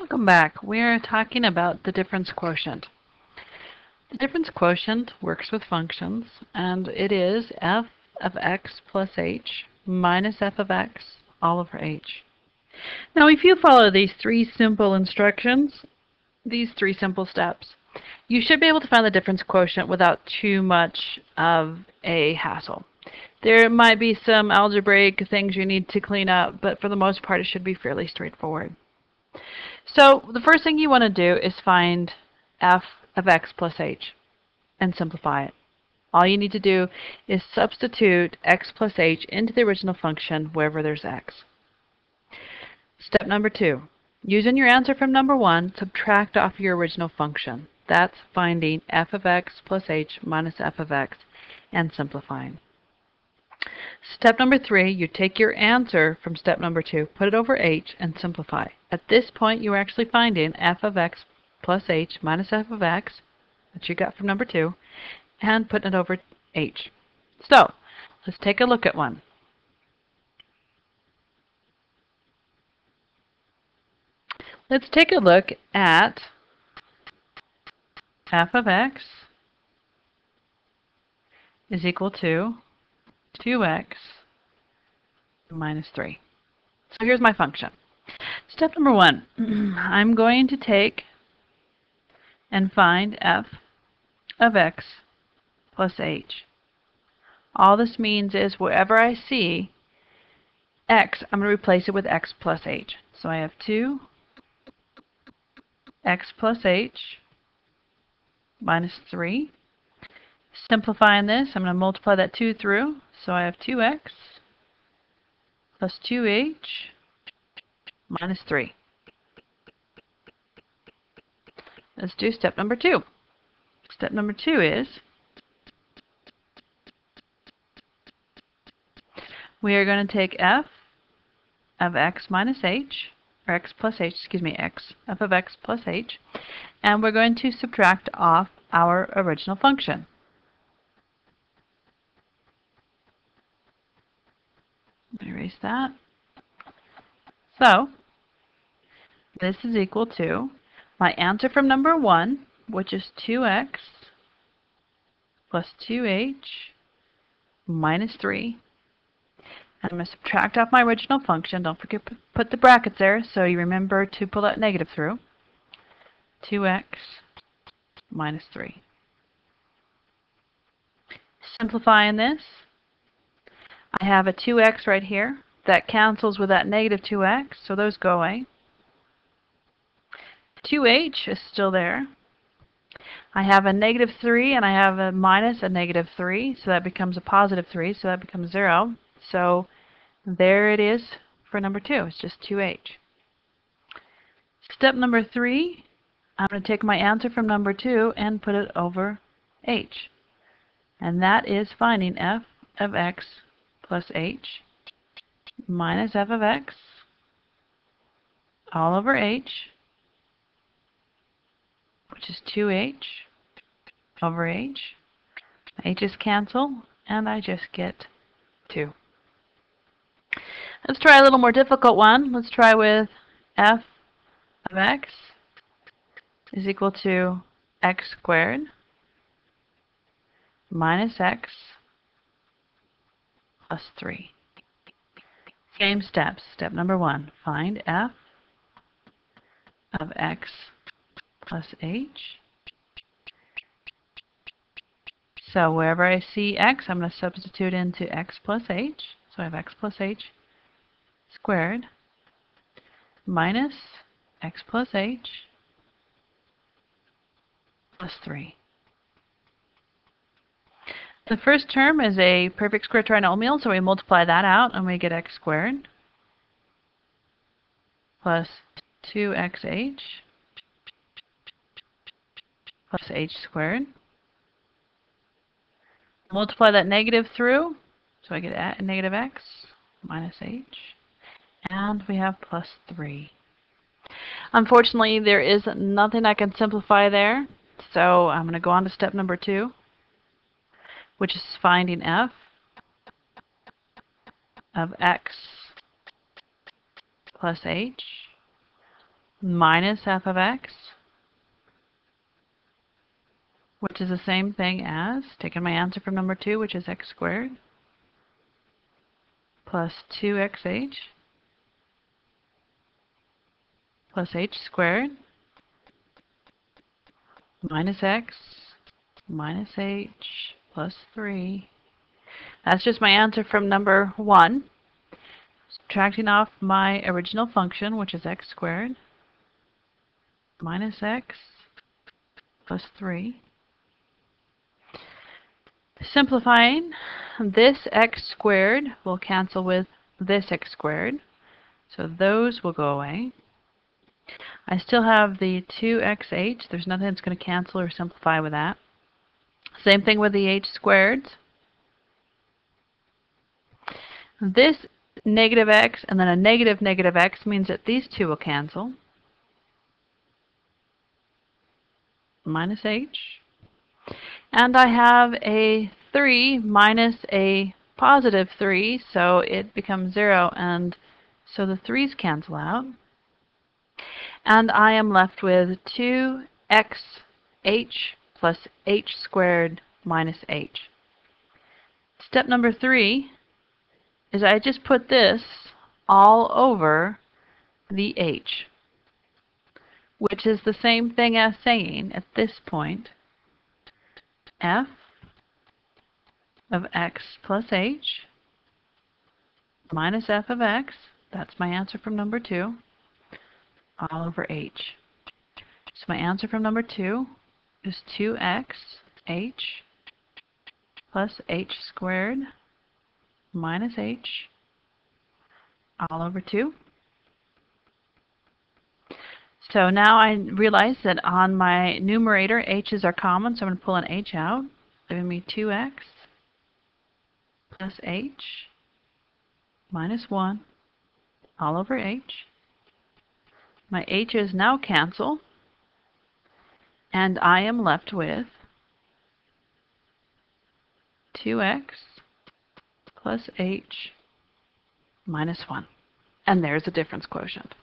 Welcome back. We're talking about the difference quotient. The difference quotient works with functions, and it is f of x plus h minus f of x all over h. Now, if you follow these three simple instructions, these three simple steps, you should be able to find the difference quotient without too much of a hassle. There might be some algebraic things you need to clean up, but for the most part, it should be fairly straightforward. So the first thing you want to do is find f of x plus h and simplify it. All you need to do is substitute x plus h into the original function wherever there's x. Step number two, using your answer from number one, subtract off your original function. That's finding f of x plus h minus f of x and simplifying. Step number three, you take your answer from step number two, put it over h, and simplify. At this point, you are actually finding f of x plus h minus f of x, that you got from number two, and putting it over h. So, let's take a look at one. Let's take a look at f of x is equal to 2x minus 3. So here's my function. Step number one, I'm going to take and find f of x plus h. All this means is wherever I see x, I'm going to replace it with x plus h. So I have 2 x plus h minus 3. Simplifying this, I'm going to multiply that 2 through. So I have 2x plus 2h minus 3. Let's do step number 2. Step number 2 is we are going to take f of x minus h, or x plus h, excuse me, x, f of x plus h, and we're going to subtract off our original function. Erase that. So, this is equal to my answer from number 1, which is 2x plus 2h minus 3. And I'm going to subtract off my original function. Don't forget to put the brackets there so you remember to pull that negative through. 2x minus 3. Simplifying this, I have a 2x right here. That cancels with that negative 2x, so those go away. 2h is still there. I have a negative 3 and I have a minus a negative 3, so that becomes a positive 3, so that becomes 0. So there it is for number 2. It's just 2h. Step number 3, I'm going to take my answer from number 2 and put it over h. And that is finding f of x plus h minus f of x all over h, which is 2h over h. h's cancel, and I just get 2. Let's try a little more difficult one. Let's try with f of x is equal to x squared minus x plus 3. Same steps. Step number one, find f of x plus h. So wherever I see x, I'm going to substitute into x plus h. So I have x plus h squared minus x plus h plus 3. The first term is a perfect square trinomial, so we multiply that out and we get x squared plus 2xh plus h squared. Multiply that negative through, so I get at negative x minus h, and we have plus 3. Unfortunately, there is nothing I can simplify there, so I'm going to go on to step number 2 which is finding f of x plus h minus f of x, which is the same thing as taking my answer from number 2, which is x squared, plus 2xh plus h squared minus x minus h plus 3. That's just my answer from number 1. Subtracting off my original function, which is x squared, minus x plus 3. Simplifying, this x squared will cancel with this x squared. So those will go away. I still have the 2xh. There's nothing that's going to cancel or simplify with that. Same thing with the h squared. This negative x and then a negative negative x means that these two will cancel. Minus h. And I have a 3 minus a positive 3, so it becomes 0, and so the 3's cancel out. And I am left with 2xh plus h squared minus h. Step number 3 is I just put this all over the h, which is the same thing as saying at this point f of x plus h minus f of x, that's my answer from number 2, all over h. So my answer from number 2 is 2x h plus h squared minus h all over 2. So now I realize that on my numerator, h's are common, so I'm going to pull an h out, giving me 2x plus h minus 1 all over h. My h's now cancel, and I am left with 2x plus h minus 1. And there's a difference quotient.